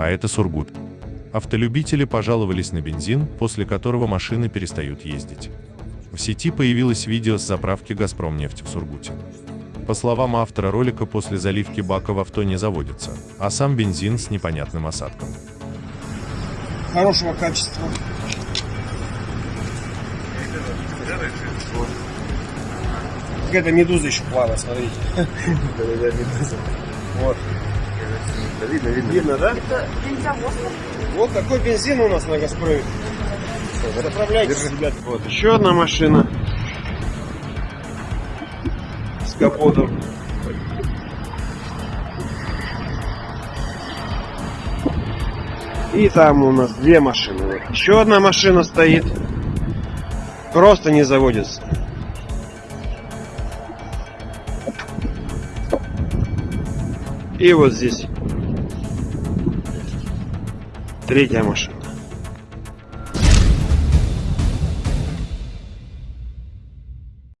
а это Сургут. Автолюбители пожаловались на бензин, после которого машины перестают ездить. В сети появилось видео с заправки «Газпромнефть» в Сургуте. По словам автора ролика, после заливки бака в авто не заводится, а сам бензин с непонятным осадком. Хорошего качества. Какая-то медуза еще плавает, смотрите. Вот. Видно, видно. Видно, да? Это. Вот такой бензин у нас на Газпроме. Заправляйтесь, ребят. Вот еще одна машина с капотом. И там у нас две машины. Еще одна машина стоит. Просто не заводится. И вот здесь третья машина.